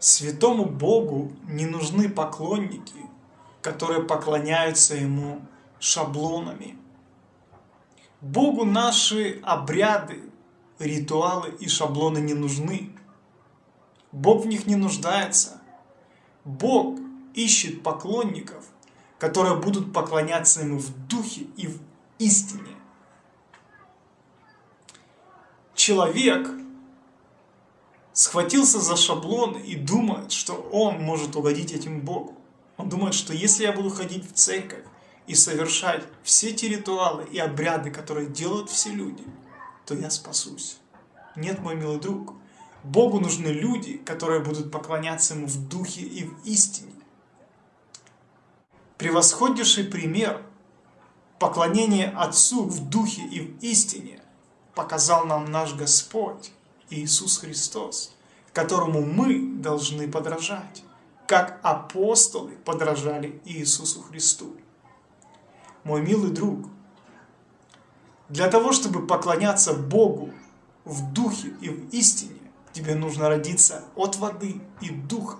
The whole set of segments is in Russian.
Святому Богу не нужны поклонники, которые поклоняются Ему шаблонами. Богу наши обряды, ритуалы и шаблоны не нужны. Бог в них не нуждается. Бог ищет поклонников, которые будут поклоняться Ему в духе и в истине. Человек схватился за шаблон и думает, что он может угодить этим Богу. Он думает, что если я буду ходить в церковь и совершать все те ритуалы и обряды, которые делают все люди, то я спасусь. Нет, мой милый друг, Богу нужны люди, которые будут поклоняться Ему в духе и в истине. Превосходнейший пример поклонения Отцу в духе и в истине показал нам наш Господь Иисус Христос, которому мы должны подражать, как апостолы подражали Иисусу Христу. Мой милый друг, для того, чтобы поклоняться Богу в духе и в истине, тебе нужно родиться от воды и духа,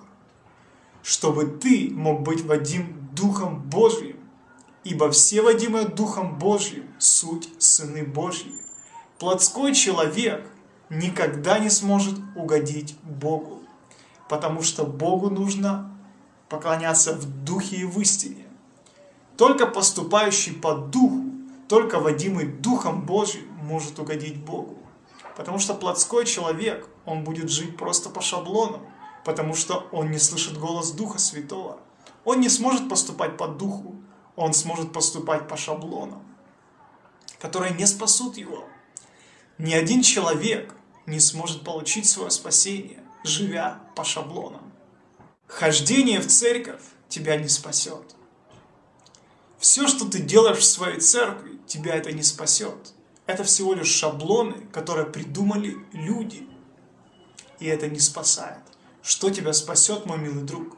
чтобы ты мог быть водим Духом Божьим, ибо все водимые Духом Божьим – суть Сыны Божьи. Плотской человек – никогда не сможет угодить Богу, потому что Богу нужно поклоняться в духе и в истине. Только поступающий по духу, только водимый Духом Божьим может угодить Богу. Потому что плотской человек, он будет жить просто по шаблонам, потому что он не слышит голос Духа Святого. Он не сможет поступать по духу, он сможет поступать по шаблонам, которые не спасут его. Ни один человек не сможет получить свое спасение, живя по шаблонам. Хождение в церковь тебя не спасет. Все, что ты делаешь в своей церкви, тебя это не спасет. Это всего лишь шаблоны, которые придумали люди. И это не спасает. Что тебя спасет, мой милый друг?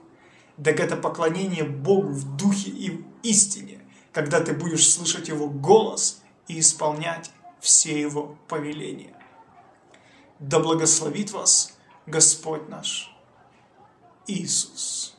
Так это поклонение Богу в духе и в истине, когда ты будешь слышать Его голос и исполнять все Его повеления. Да благословит вас Господь наш Иисус.